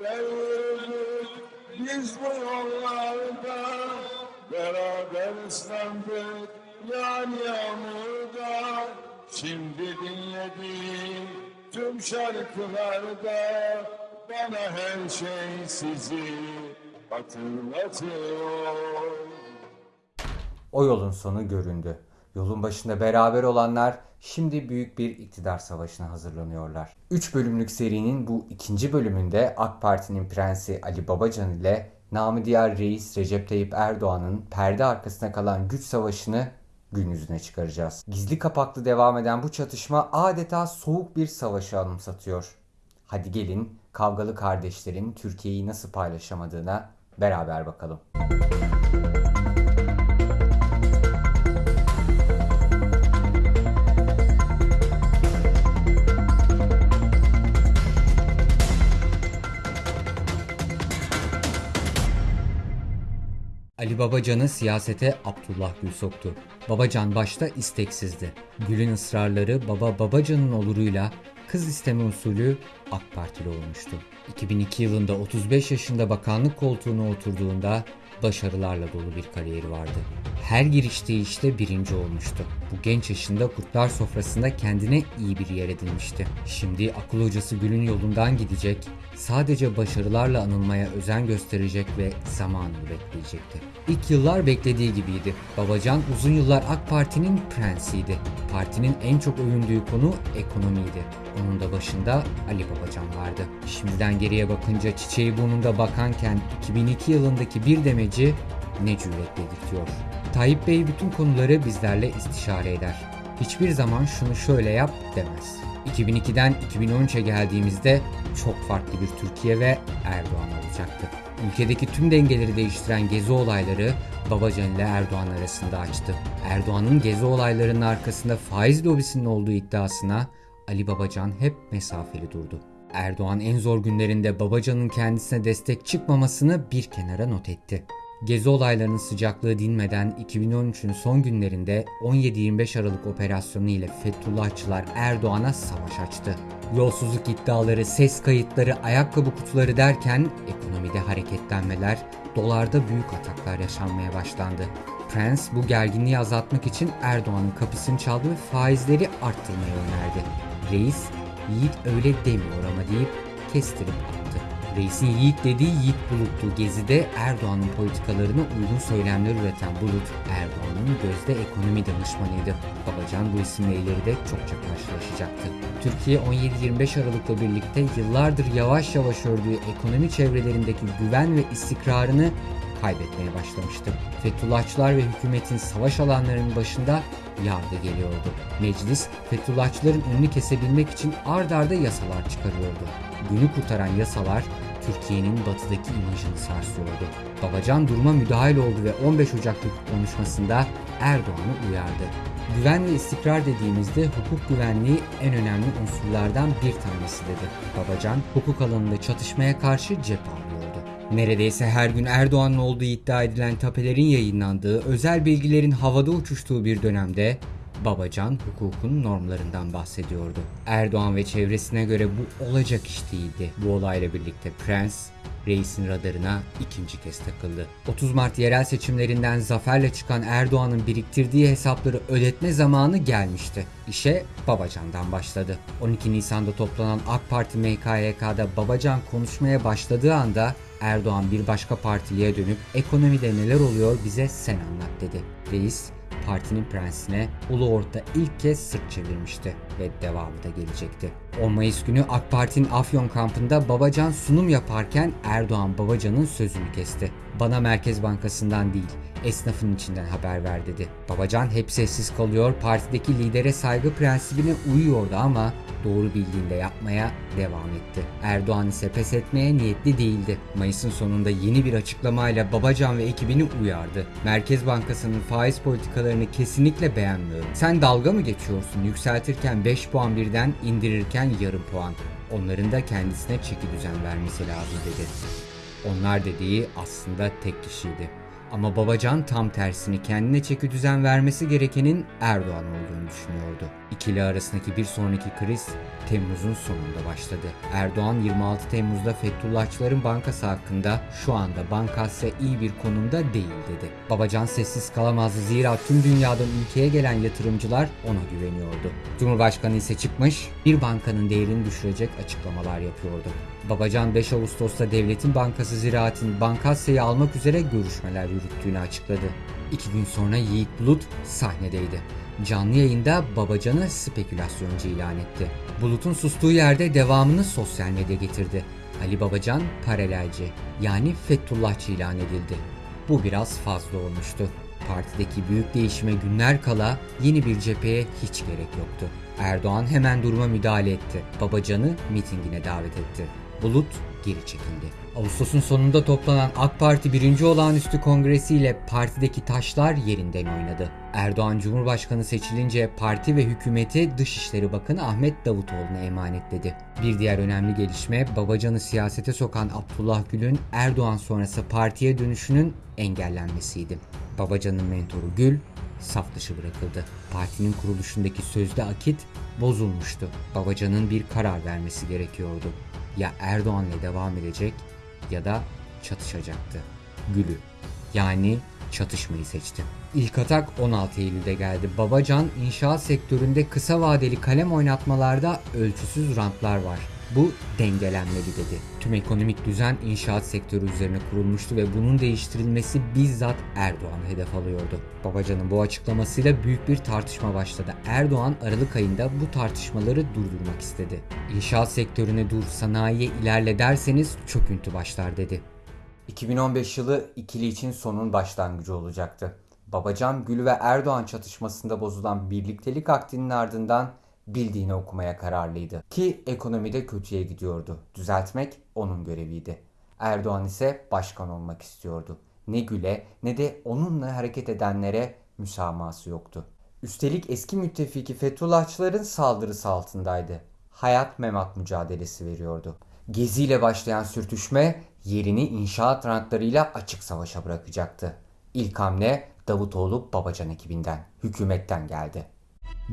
Yürüdük biz bu yollarda Beraber ıslandık yan yağmurda Şimdi dinlediğim tüm şarkılarda Bana her şey sizi hatırlatıyor O yolun sonu göründü. Yolun başında beraber olanlar şimdi büyük bir iktidar savaşına hazırlanıyorlar. 3 bölümlük serinin bu ikinci bölümünde AK Parti'nin prensi Ali Babacan ile namı diğer reis Recep Tayyip Erdoğan'ın perde arkasına kalan güç savaşını gün yüzüne çıkaracağız. Gizli kapaklı devam eden bu çatışma adeta soğuk bir savaşı anımsatıyor. Hadi gelin kavgalı kardeşlerin Türkiye'yi nasıl paylaşamadığına beraber bakalım. Ali Babacan'ı siyasete Abdullah Gül soktu. Babacan başta isteksizdi. Gül'ün ısrarları baba Babacan'ın oluruyla kız isteme usulü AK Partili olmuştu. 2002 yılında 35 yaşında bakanlık koltuğuna oturduğunda başarılarla dolu bir kariyeri vardı. Her giriştiği işte birinci olmuştu. Bu genç yaşında kurtlar sofrasında kendine iyi bir yer edinmişti. Şimdi akıl hocası Gül'ün yolundan gidecek, sadece başarılarla anılmaya özen gösterecek ve zamanını bekleyecekti. İlk yıllar beklediği gibiydi. Babacan uzun yıllar AK Parti'nin prensiydi. Partinin en çok övündüğü konu ekonomiydi. Onun da başında Ali Babacan vardı. Şimdiden geriye bakınca çiçeği burnunda bakanken 2002 yılındaki bir demeci ne cüretle diyor. Tayyip Bey bütün konuları bizlerle istişare eder. Hiçbir zaman şunu şöyle yap demez. 2002'den 2013'e geldiğimizde çok farklı bir Türkiye ve Erdoğan olacaktı. Ülkedeki tüm dengeleri değiştiren gezi olayları Babacan ile Erdoğan arasında açtı. Erdoğan'ın gezi olaylarının arkasında faiz lobisinin olduğu iddiasına Ali Babacan hep mesafeli durdu. Erdoğan en zor günlerinde Babacan'ın kendisine destek çıkmamasını bir kenara not etti. Gezi olaylarının sıcaklığı dinmeden 2013'ün son günlerinde 17-25 Aralık operasyonu ile Fethullahçılar Erdoğan'a savaş açtı. Yolsuzluk iddiaları, ses kayıtları, ayakkabı kutuları derken ekonomide hareketlenmeler, dolarda büyük ataklar yaşanmaya başlandı. Prens bu gerginliği azaltmak için Erdoğan'ın kapısını çaldı ve faizleri arttırmayı önerdi. Reis, yiğit öyle demiyor ama deyip kestirip. Reisin yiğit dediği yiğit buluttu. Gezi'de Erdoğan'ın politikalarına uygun söylemler üreten Bulut, Erdoğan'ın gözde ekonomi danışmanıydı. Babacan bu isimle ileride çokça karşılaşacaktı. Türkiye 17-25 Aralık'la birlikte yıllardır yavaş yavaş ördüğü ekonomi çevrelerindeki güven ve istikrarını kaybetmeye başlamıştı. Fethullahçılar ve hükümetin savaş alanlarının başında yardı geliyordu. Meclis, Fethullahçıların önünü kesebilmek için ard arda yasalar çıkarıyordu. Günü kurtaran yasalar Türkiye'nin batıdaki imajını sarsıyordu. Babacan duruma müdahil oldu ve 15 Ocak'taki konuşmasında Erdoğan'ı uyardı. Güven ve istikrar dediğimizde hukuk güvenliği en önemli unsurlardan bir tanesi dedi. Babacan hukuk alanında çatışmaya karşı cephe alıyordu. Neredeyse her gün Erdoğan'ın olduğu iddia edilen tapelerin yayınlandığı, özel bilgilerin havada uçuştuğu bir dönemde Babacan hukukun normlarından bahsediyordu. Erdoğan ve çevresine göre bu olacak iş değildi. Bu olayla birlikte Prens, reisin radarına ikinci kez takıldı. 30 Mart yerel seçimlerinden zaferle çıkan Erdoğan'ın biriktirdiği hesapları ödetme zamanı gelmişti. İşe Babacan'dan başladı. 12 Nisan'da toplanan AK Parti MKYK'da Babacan konuşmaya başladığı anda Erdoğan bir başka partiliye dönüp ekonomide neler oluyor bize sen anlat dedi. Reis partinin prensine Ulu Orta ilk kez sırt çevirmişti ve devamı da gelecekti. 10 Mayıs günü AK Parti'nin Afyon kampında Babacan sunum yaparken Erdoğan Babacan'ın sözünü kesti. Bana Merkez Bankası'ndan değil, esnafın içinden haber ver dedi. Babacan hep sessiz kalıyor, partideki lidere saygı prensibine uyuyordu ama doğru bildiğinde yapmaya devam etti. Erdoğan ise pes etmeye niyetli değildi. Mayıs'ın sonunda yeni bir açıklamayla Babacan ve ekibini uyardı. Merkez Bankası'nın faiz politikalarını kesinlikle beğenmiyorum. Sen dalga mı geçiyorsun? Yükseltirken 5 puan birden indirirken yarım puan. Onların da kendisine çeki düzen vermesi lazım dedi. Onlar dediği aslında tek kişiydi. Ama Babacan tam tersini kendine çeki düzen vermesi gerekenin Erdoğan olduğunu düşünüyordu. İkili arasındaki bir sonraki kriz Temmuz'un sonunda başladı. Erdoğan 26 Temmuz'da Fethullahçıların bankası hakkında şu anda bankasya iyi bir konumda değil dedi. Babacan sessiz kalamazdı zira tüm dünyadan ülkeye gelen yatırımcılar ona güveniyordu. Cumhurbaşkanı ise çıkmış bir bankanın değerini düşürecek açıklamalar yapıyordu. Babacan 5 Ağustos'ta Devletin Bankası Ziraat'in Bankasya'yı almak üzere görüşmeler yürüttüğünü açıkladı. İki gün sonra Yiğit Bulut sahnedeydi. Canlı yayında Babacan'ı spekülasyoncu ilan etti. Bulut'un sustuğu yerde devamını sosyal medya getirdi. Ali Babacan paralelci yani Fethullahçı ilan edildi. Bu biraz fazla olmuştu. Partideki büyük değişime günler kala yeni bir cepheye hiç gerek yoktu. Erdoğan hemen duruma müdahale etti. Babacan'ı mitingine davet etti. Bulut geri çekildi. Ağustos'un sonunda toplanan AK Parti 1. Olağanüstü Kongresi ile partideki taşlar yerinden oynadı. Erdoğan Cumhurbaşkanı seçilince parti ve hükümeti Dışişleri Bakanı Ahmet Davutoğlu'na emanetledi. Bir diğer önemli gelişme Babacan'ı siyasete sokan Abdullah Gül'ün Erdoğan sonrası partiye dönüşünün engellenmesiydi. Babacan'ın mentoru Gül saf dışı bırakıldı. Partinin kuruluşundaki sözde akit bozulmuştu. Babacan'ın bir karar vermesi gerekiyordu. Ya Erdoğan'la devam edecek ya da çatışacaktı. Gül'ü yani çatışmayı seçti. İlk atak 16 Eylül'de geldi. Babacan inşaat sektöründe kısa vadeli kalem oynatmalarda ölçüsüz rantlar var. Bu dengelenmeli dedi. Tüm ekonomik düzen inşaat sektörü üzerine kurulmuştu ve bunun değiştirilmesi bizzat Erdoğan'ı hedef alıyordu. Babacan'ın bu açıklamasıyla büyük bir tartışma başladı. Erdoğan Aralık ayında bu tartışmaları durdurmak istedi. İnşaat sektörüne dur, sanayiye ilerle derseniz çöküntü başlar dedi. 2015 yılı ikili için sonun başlangıcı olacaktı. Babacan Gül ve Erdoğan çatışmasında bozulan birliktelik aktinin ardından bildiğini okumaya kararlıydı. Ki ekonomide kötüye gidiyordu. Düzeltmek onun göreviydi. Erdoğan ise başkan olmak istiyordu. Ne Gül'e ne de onunla hareket edenlere müsamahası yoktu. Üstelik eski müttefiki Fethullahçıların saldırısı altındaydı. Hayat memat mücadelesi veriyordu. Gezi ile başlayan sürtüşme yerini inşaat rantlarıyla açık savaşa bırakacaktı. İlk hamle Davutoğlu Babacan ekibinden, hükümetten geldi.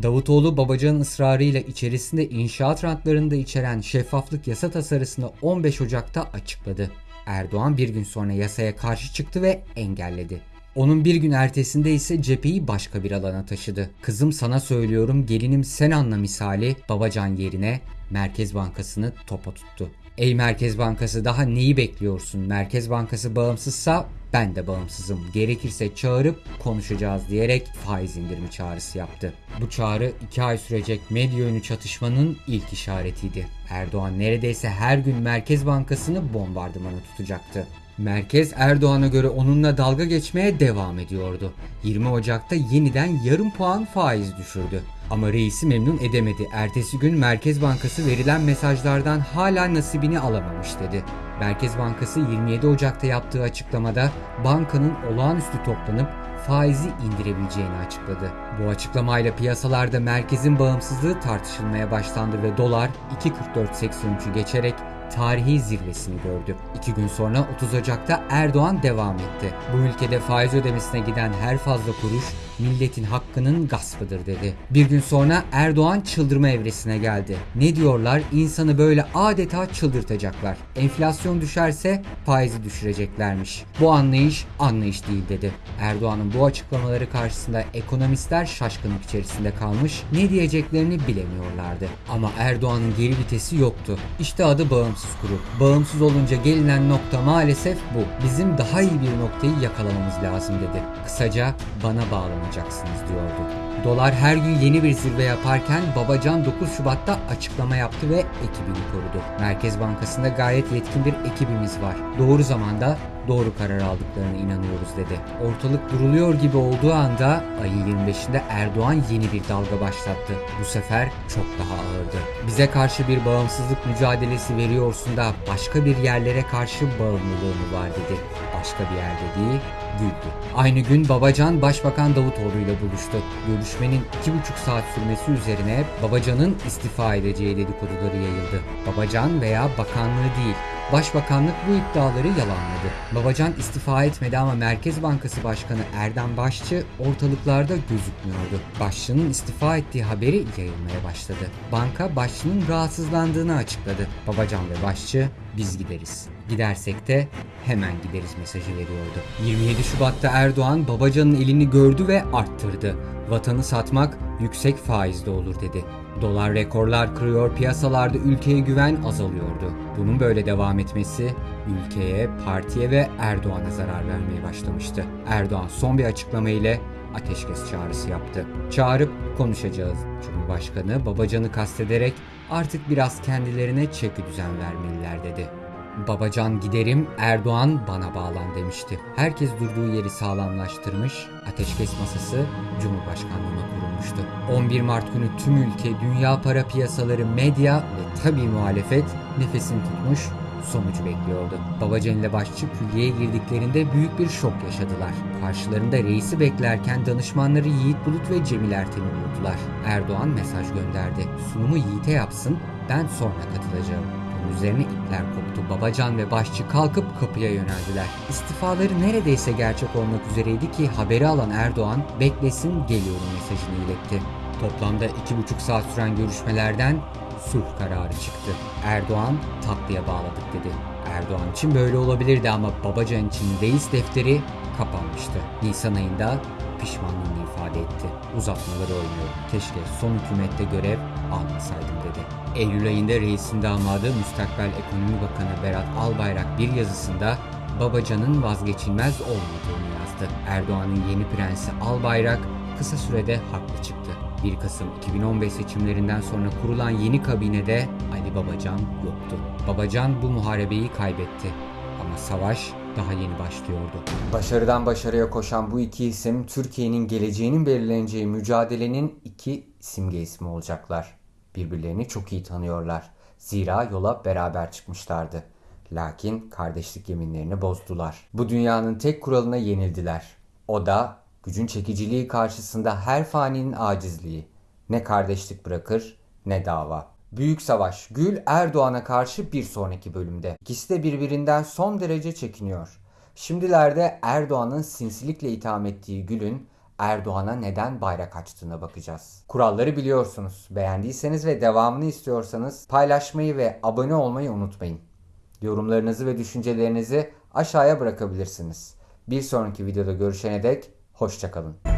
Davutoğlu Babacan'ın ısrarıyla içerisinde inşaat rantlarını içeren şeffaflık yasa tasarısını 15 Ocak'ta açıkladı. Erdoğan bir gün sonra yasaya karşı çıktı ve engelledi. Onun bir gün ertesinde ise cepheyi başka bir alana taşıdı. Kızım sana söylüyorum gelinim sen anla misali Babacan yerine Merkez Bankası'nı topa tuttu. Ey Merkez Bankası daha neyi bekliyorsun? Merkez Bankası bağımsızsa ben de bağımsızım. Gerekirse çağırıp konuşacağız diyerek faiz indirimi çağrısı yaptı. Bu çağrı 2 ay sürecek medya önü çatışmanın ilk işaretiydi. Erdoğan neredeyse her gün Merkez Bankası'nı bombardımana tutacaktı. Merkez Erdoğan'a göre onunla dalga geçmeye devam ediyordu. 20 Ocak'ta yeniden yarım puan faiz düşürdü. Ama reisi memnun edemedi. Ertesi gün Merkez Bankası verilen mesajlardan hala nasibini alamamış dedi. Merkez Bankası 27 Ocak'ta yaptığı açıklamada bankanın olağanüstü toplanıp faizi indirebileceğini açıkladı. Bu açıklamayla piyasalarda merkezin bağımsızlığı tartışılmaya başlandı ve dolar 2.44.83'ü geçerek tarihi zirvesini gördü. İki gün sonra 30 Ocak'ta Erdoğan devam etti. Bu ülkede faiz ödemesine giden her fazla kuruş milletin hakkının gaspıdır dedi. Bir gün sonra Erdoğan çıldırma evresine geldi. Ne diyorlar? İnsanı böyle adeta çıldırtacaklar. Enflasyon düşerse faizi düşüreceklermiş. Bu anlayış anlayış değil dedi. Erdoğan'ın bu açıklamaları karşısında ekonomistler şaşkınlık içerisinde kalmış, ne diyeceklerini bilemiyorlardı. Ama Erdoğan'ın geri vitesi yoktu. İşte adı bağımsız kuru. Bağımsız olunca gelinen nokta maalesef bu. Bizim daha iyi bir noktayı yakalamamız lazım dedi. Kısaca bana bağlanacaksınız diyordu. Dolar her gün yeni bir zirve yaparken Babacan 9 Şubat'ta açıklama yaptı ve ekibini korudu. Merkez Bankası'nda gayet yetkin bir ekibimiz var. Doğru zamanda doğru karar aldıklarına inanıyoruz dedi. Ortalık duruluyor gibi olduğu anda ayın 25'inde Erdoğan yeni bir dalga başlattı. Bu sefer çok daha ağırdı. Bize karşı bir bağımsızlık mücadelesi veriyorsun da başka bir yerlere karşı bağımlılığın var dedi. Başka bir yerde değil, güldü. Aynı gün Babacan Başbakan Davutoğlu ile buluştu. Görüşmenin iki buçuk saat sürmesi üzerine Babacan'ın istifa edeceği dedikoduları yayıldı. Babacan veya bakanlığı değil, Başbakanlık bu iddiaları yalanladı. Babacan istifa etmedi ama Merkez Bankası Başkanı Erdem Başçı ortalıklarda gözükmüyordu. Başçının istifa ettiği haberi yayılmaya başladı. Banka Başçının rahatsızlandığını açıkladı. Babacan ve Başçı biz gideriz. Gidersek de hemen gideriz mesajı veriyordu. 27 Şubat'ta Erdoğan Babacan'ın elini gördü ve arttırdı. Vatanı satmak yüksek faizde olur dedi. Dolar rekorlar kırıyor, piyasalarda ülkeye güven azalıyordu. Bunun böyle devam etmesi ülkeye, partiye ve Erdoğan'a zarar vermeye başlamıştı. Erdoğan son bir açıklama ile ateşkes çağrısı yaptı. Çağırıp konuşacağız. Cumhurbaşkanı Babacan'ı kastederek artık biraz kendilerine çeki düzen vermeliler dedi. Babacan giderim, Erdoğan bana bağlan demişti. Herkes durduğu yeri sağlamlaştırmış, ateşkes masası Cumhurbaşkanlığına kurulmuştu. 11 Mart günü tüm ülke, dünya para piyasaları, medya ve tabii muhalefet nefesini tutmuş, sonucu bekliyordu. Babacan ile Başçı külliyeye girdiklerinde büyük bir şok yaşadılar. Karşılarında reisi beklerken danışmanları Yiğit Bulut ve Cemil Ertem'i buldular. Erdoğan mesaj gönderdi. Sunumu Yiğit'e yapsın, ben sonra katılacağım. Üzerine ipler koptu. Babacan ve Başçı kalkıp kapıya yöneldiler. İstifaları neredeyse gerçek olmak üzereydi ki haberi alan Erdoğan beklesin geliyorum mesajını iletti. Toplamda iki buçuk saat süren görüşmelerden sulh kararı çıktı. Erdoğan tatlıya bağladık dedi. Erdoğan için böyle olabilirdi ama Babacan için reis defteri kapanmıştı. Nisan ayında pişmanlığını ifade etti. Uzatmaları oynuyor. Keşke son hükümette görev almasaydım dedi. Eylül ayında reisin damadı Müstakbel Ekonomi Bakanı Berat Albayrak bir yazısında Babacan'ın vazgeçilmez olmadığını yazdı. Erdoğan'ın yeni prensi Albayrak kısa sürede haklı çıktı. 1 Kasım 2015 seçimlerinden sonra kurulan yeni kabinede Ali Babacan yoktu. Babacan bu muharebeyi kaybetti. Ama savaş daha yeni başlıyordu. Başarıdan başarıya koşan bu iki isim Türkiye'nin geleceğinin belirleneceği mücadelenin iki simge ismi olacaklar. Birbirlerini çok iyi tanıyorlar. Zira yola beraber çıkmışlardı. Lakin kardeşlik yeminlerini bozdular. Bu dünyanın tek kuralına yenildiler. O da gücün çekiciliği karşısında her faninin acizliği. Ne kardeşlik bırakır ne dava. Büyük Savaş Gül Erdoğan'a karşı bir sonraki bölümde. İkisi de birbirinden son derece çekiniyor. Şimdilerde Erdoğan'ın sinsilikle itham ettiği Gül'ün Erdoğan'a neden bayrak açtığına bakacağız. Kuralları biliyorsunuz. Beğendiyseniz ve devamını istiyorsanız paylaşmayı ve abone olmayı unutmayın. Yorumlarınızı ve düşüncelerinizi aşağıya bırakabilirsiniz. Bir sonraki videoda görüşene dek hoşçakalın.